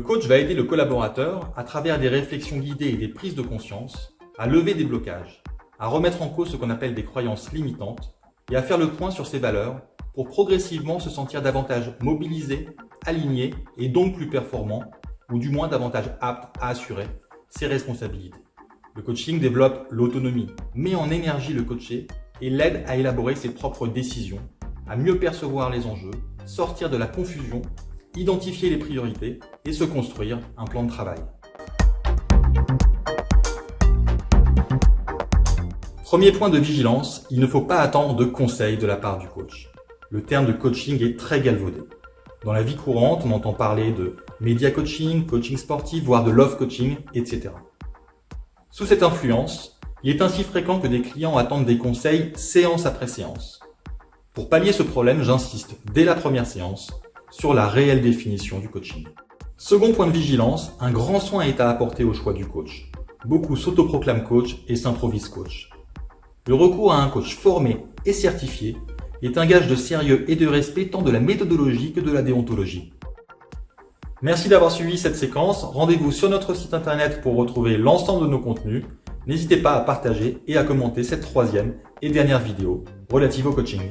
coach va aider le collaborateur, à travers des réflexions guidées et des prises de conscience, à lever des blocages, à remettre en cause ce qu'on appelle des croyances limitantes et à faire le point sur ses valeurs pour progressivement se sentir davantage mobilisé, aligné et donc plus performant, ou du moins davantage apte à assurer ses responsabilités. Le coaching développe l'autonomie, met en énergie le coaché et l'aide à élaborer ses propres décisions, à mieux percevoir les enjeux, sortir de la confusion, identifier les priorités et se construire un plan de travail. Premier point de vigilance, il ne faut pas attendre de conseils de la part du coach. Le terme de coaching est très galvaudé. Dans la vie courante, on entend parler de média coaching, coaching sportif, voire de love coaching, etc. Sous cette influence, il est ainsi fréquent que des clients attendent des conseils séance après séance. Pour pallier ce problème, j'insiste dès la première séance sur la réelle définition du coaching. Second point de vigilance, un grand soin est à apporter au choix du coach. Beaucoup s'autoproclament coach et s'improvisent coach. Le recours à un coach formé et certifié est un gage de sérieux et de respect tant de la méthodologie que de la déontologie. Merci d'avoir suivi cette séquence. Rendez-vous sur notre site internet pour retrouver l'ensemble de nos contenus. N'hésitez pas à partager et à commenter cette troisième et dernière vidéo relative au coaching.